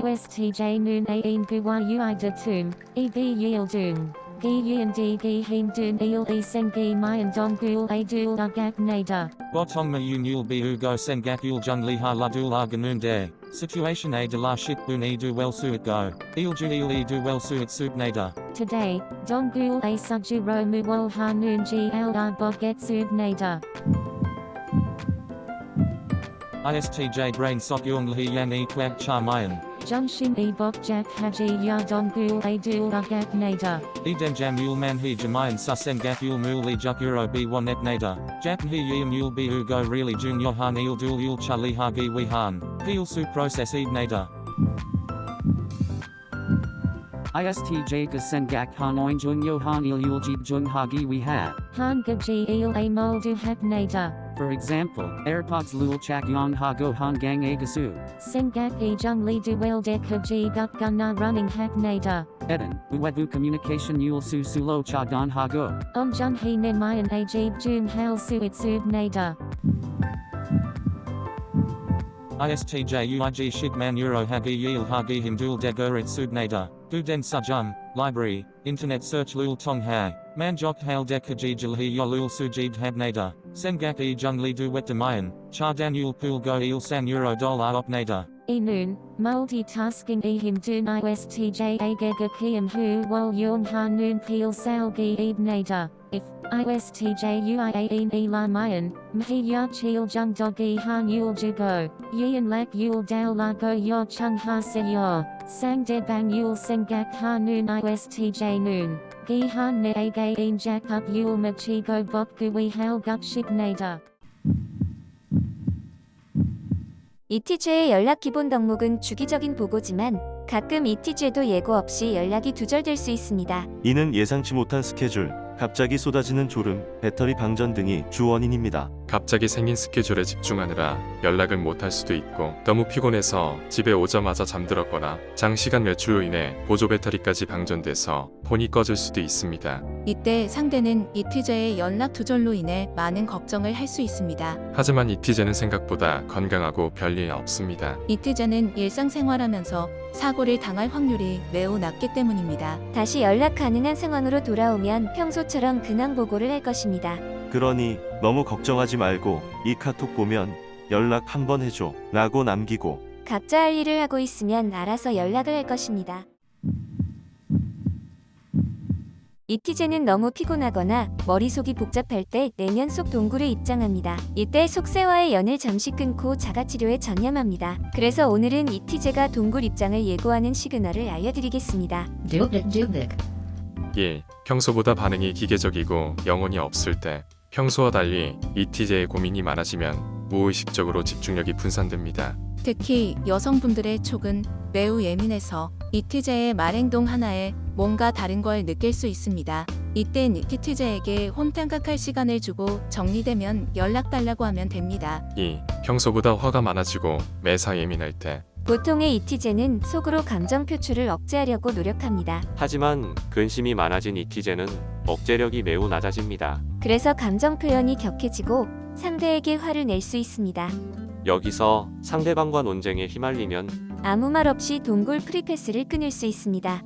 ISTJ noon ain guwa ui de tum, e gi yil dung, gi yin di gi hin dun il e sen gi mayan dong gul a dul agak nada. Botong ma yun yul bi ugo sengak yul jung li ha la dul arganun de. Situation a de la shik bun e du well suit go. Il ju il e du well suit suit nada. Today, dong gul a suju ro mu wol ha noon gi al ar boget sub nada. ISTJ brain sok yung li yan e kwag cha mayan. Junction e bokjak haji ya dongul adul agak nada. Eden jam yul manhi jamayan susen gak yul muli juk euro b1 ep nada. Jak hi yim yul bi ugo really jun yohan il dul yul chali hagi wihan. Peel su process ed nada. ISTJ Gesengak Hanoi Jungyohan Ilyuljib Junghagi we have. Hangagi Il Amol Duhepnata. For example, AirPods Lul Chak Yong Hago Han Gang Agasu. Sengak E Jung Li Duel Dekaji Gut Gunna Running Hepnata. Eden, Uwebu Communication Yul Su Sulo Cha Don Ha Go. Om Jung He Nemayan Ajib Jung Hal Suitsub Nata. ISTJ UIG Shigman Euro Hagi Yil Hagi Himdul Degurit Subnada, Guden Sajum, Library, Internet Search Lul Tong Hai, Manjok Hal Dekajijil He Yolul Sujib Habnada, Sengak E Jung Li Du Wet Demayan, Cha Daniel Pool Go Il San Euro Dol Opnada. E noon, multitasking e him dun istj agega kiam hu wol yung ha noon peel salgi eb nada. If istj uiaen e la mayan, mhi ya chil jung dogi han yul jugo, yin lak yul dao la go yo chung ha se yo, sang de bang yul sengak ha noon istj noon. Gi han ne aga en jack up yul machi go bok gui hal gut shik nada. 이티제의 연락 기본 덕목은 주기적인 보고지만 가끔 이티제도 예고 없이 연락이 두절될 수 있습니다. 이는 예상치 못한 스케줄, 갑자기 쏟아지는 졸음, 배터리 방전 등이 주 원인입니다. 갑자기 생긴 스케줄에 집중하느라 연락을 못할 수도 있고 너무 피곤해서 집에 오자마자 잠들었거나 장시간 외출로 인해 보조 배터리까지 방전돼서 폰이 꺼질 수도 있습니다. 이때 상대는 이티제의 연락 두절로 인해 많은 걱정을 할 수 있습니다. 하지만 이티제는 생각보다 건강하고 별일 없습니다. 이티제는 일상생활하면서 사고를 당할 확률이 매우 낮기 때문입니다. 다시 연락 가능한 상황으로 돌아오면 평소처럼 근황 보고를 할 것입니다. 그러니 너무 걱정하지 말고 이 카톡 보면 연락 한번 해줘 라고 남기고 각자 할 일을 하고 있으면 알아서 연락을 할 것입니다. 이티제는 너무 피곤하거나 머릿속이 복잡할 때 내면 속 동굴에 입장합니다. 이때 속세와의 연을 잠시 끊고 자가치료에 전념합니다. 그래서 오늘은 이티제가 동굴 입장을 예고하는 시그널을 알려드리겠습니다. 1. 평소보다 반응이 기계적이고 영혼이 없을 때 평소와 달리 이티제의 고민이 많아지면 무의식적으로 집중력이 분산됩니다. 특히 여성분들의 촉은 매우 예민해서 이티제의 말행동 하나에 뭔가 다른 걸 느낄 수 있습니다. 이땐 이티제에게 혼탕각할 시간을 주고 정리되면 연락 달라고 하면 됩니다. 2. 평소보다 화가 많아지고 매사 예민할 때 보통의 이티제는 속으로 감정 표출을 억제하려고 노력합니다. 하지만 근심이 많아진 이티제는 억제력이 매우 낮아집니다. 그래서 감정 표현이 격해지고 상대에게 화를 낼 수 있습니다. 여기서 상대방과 논쟁에 휘말리면 아무 말 없이 동굴 프리패스를 끊을 수 있습니다.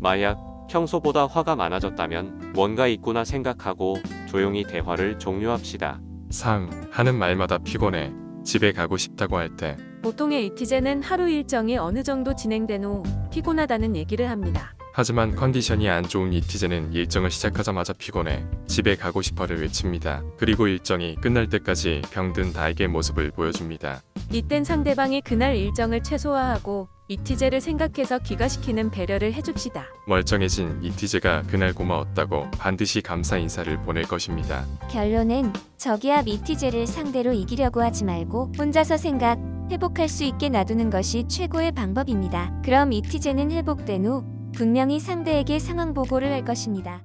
만약 평소보다 화가 많아졌다면 뭔가 있구나 생각하고 조용히 대화를 종료합시다. 3. 하는 말마다 피곤해 집에 가고 싶다고 할 때 보통의 이티제는 하루 일정이 어느 정도 진행된 후 피곤하다는 얘기를 합니다. 하지만 컨디션이 안 좋은 이티제는 일정을 시작하자마자 피곤해 집에 가고 싶어를 외칩니다. 그리고 일정이 끝날 때까지 병든 나에게 모습을 보여줍니다. 이땐 상대방이 그날 일정을 최소화하고 이티제를 생각해서 귀가시키는 배려를 해줍시다. 멀쩡해진 이티제가 그날 고마웠다고 반드시 감사 인사를 보낼 것입니다. 결론은 저기압 이티제를 상대로 이기려고 하지 말고 혼자서 생각, 회복할 수 있게 놔두는 것이 최고의 방법입니다. 그럼 이티제는 회복된 후 분명히 상대에게 상황 보고를 할 것입니다.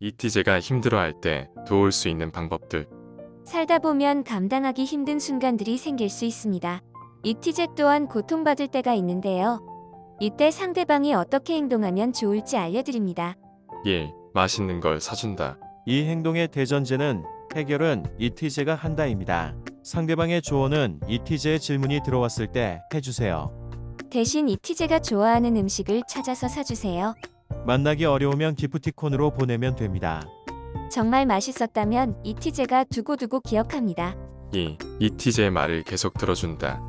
이티제가 힘들어할 때 도울 수 있는 방법들 살다 보면 감당하기 힘든 순간들이 생길 수 있습니다. 이티제 또한 고통받을 때가 있는데요. 이때 상대방이 어떻게 행동하면 좋을지 알려드립니다. 1. 맛있는 걸 사준다. 이 행동의 대전제는 해결은 이티제가 한다입니다. 상대방의 조언은 이티제의 질문이 들어왔을 때 해주세요. 대신 이티제가 좋아하는 음식을 찾아서 사주세요. 만나기 어려우면 기프티콘으로 보내면 됩니다. 정말 맛있었다면 이티제가 두고두고 기억합니다. 2. 이티제의 말을 계속 들어준다.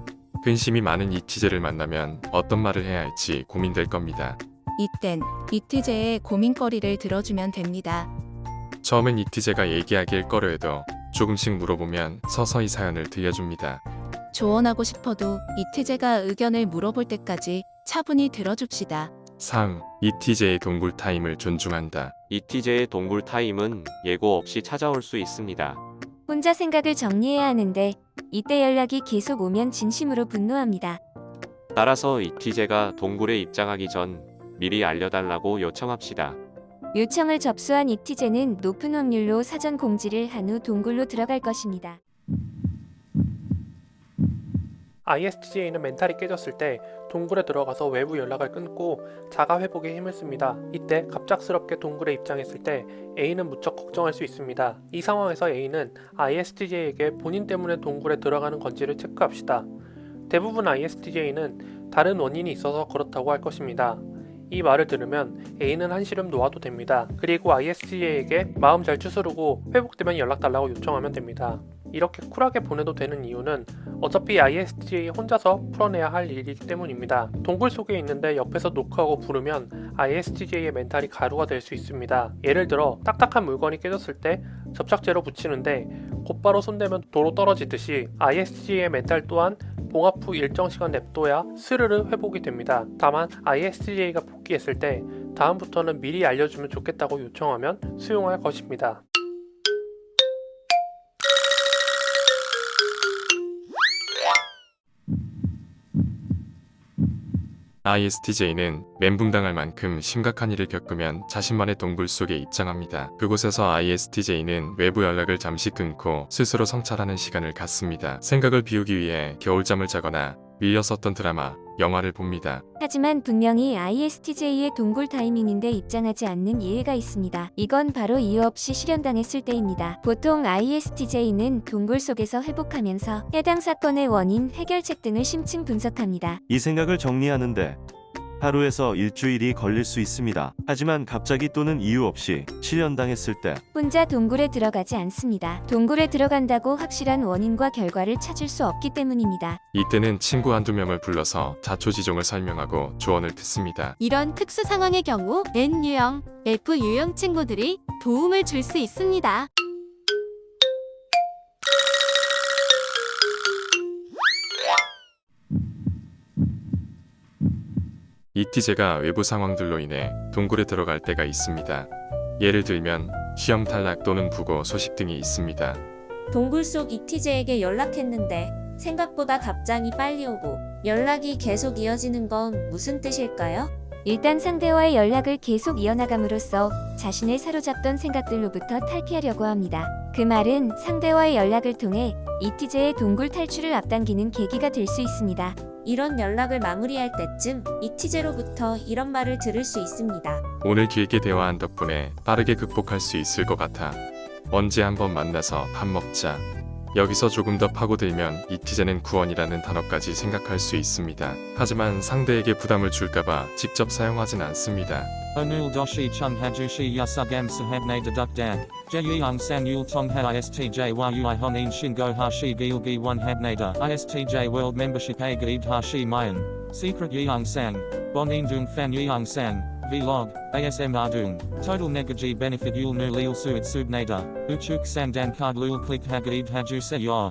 근심이 많은 이티제를 만나면 어떤 말을 해야 할지 고민될 겁니다. 이땐 이티제의 고민거리를 들어주면 됩니다. 처음엔 이티제가 얘기하길 꺼려 해도 조금씩 물어보면 서서히 사연을 들려줍니다. 조언하고 싶어도 이티제가 의견을 물어볼 때까지 차분히 들어줍시다. 3. 이티제의 동굴 타임을 존중한다. 이티제의 동굴 타임은 예고 없이 찾아올 수 있습니다. 혼자 생각을 정리해야 하는데 이때 연락이 계속 오면 진심으로 분노합니다. 따라서 이티제가 동굴에 입장하기 전 미리 알려달라고 요청합시다. 요청을 접수한 이티제는 높은 확률로 사전 공지를 한 후 동굴로 들어갈 것입니다. ISTJ는 멘탈이 깨졌을 때 동굴에 들어가서 외부 연락을 끊고 자가 회복에 힘을 씁니다. 이때 갑작스럽게 동굴에 입장했을 때 A는 무척 걱정할 수 있습니다. 이 상황에서 A는 ISTJ에게 본인 때문에 동굴에 들어가는 건지를 체크합시다. 대부분 ISTJ는 다른 원인이 있어서 그렇다고 할 것입니다. 이 말을 들으면 A는 한시름 놓아도 됩니다. 그리고 ISTJ에게 마음 잘 추스르고 회복되면 연락 달라고 요청하면 됩니다. 이렇게 쿨하게 보내도 되는 이유는 어차피 ISTJ 혼자서 풀어내야 할 일이기 때문입니다. 동굴 속에 있는데 옆에서 노크하고 부르면 ISTJ의 멘탈이 가루가 될 수 있습니다. 예를 들어 딱딱한 물건이 깨졌을 때 접착제로 붙이는데 곧바로 손대면 도로 떨어지듯이 ISTJ의 멘탈 또한 봉합 후 일정 시간 냅둬야 스르르 회복이 됩니다. 다만 ISTJ가 복귀했을 때 다음부터는 미리 알려주면 좋겠다고 요청하면 수용할 것입니다. ISTJ는 멘붕당할 만큼 심각한 일을 겪으면 자신만의 동굴 속에 입장합니다. 그곳에서 ISTJ는 외부 연락을 잠시 끊고 스스로 성찰하는 시간을 갖습니다. 생각을 비우기 위해 겨울잠을 자거나 밀려 썼던 드라마, 영화를 봅니다. 하지만 분명히 ISTJ의 동굴 타이밍인데 입장하지 않는 예외가 있습니다. 이건 바로 이유 없이 실현당했을 때입니다. 보통 ISTJ는 동굴 속에서 회복하면서 해당 사건의 원인, 해결책 등을 심층 분석합니다. 이 생각을 정리하는데 하루에서 일주일이 걸릴 수 있습니다. 하지만 갑자기 또는 이유 없이 실현당했을 때 혼자 동굴에 들어가지 않습니다. 동굴에 들어간다고 확실한 원인과 결과를 찾을 수 없기 때문입니다. 이때는 친구 한두 명을 불러서 자초지종을 설명하고 조언을 듣습니다. 이런 특수 상황의 경우 N 유형, F 유형 친구들이 도움을 줄 수 있습니다. 이티제가 외부 상황들로 인해 동굴에 들어갈 때가 있습니다. 예를 들면 시험 탈락 또는 부고 소식 등이 있습니다. 동굴 속 이티제에게 연락했는데 생각보다 답장이 빨리 오고 연락이 계속 이어지는 건 무슨 뜻일까요? 일단 상대와의 연락을 계속 이어나감으로써 자신을 사로잡던 생각들로부터 탈피하려고 합니다. 그 말은 상대와의 연락을 통해 이티제의 동굴 탈출을 앞당기는 계기가 될 수 있습니다. 이런 연락을 마무리할 때쯤 이티제로부터 이런 말을 들을 수 있습니다. 오늘 길게 대화한 덕분에 빠르게 극복할 수 있을 것 같아. 언제 한번 만나서 밥 먹자. 여기서 조금 더 파고들면 이티제는 구원이라는 단어까지 생각할 수 있습니다. 하지만 상대에게 부담을 줄까봐 직접 사용하진 않습니다. Onul doshi chung hajushi yasugam sahabne dedukdak, jeyang san yul tong ha istj a gaib hashi mayan, secret dung fan yeong sang, vlog, asm ardung, total negaji benefit yul nu lil suit subnada, uchuk sang dan card lul click hagaib haju se yor.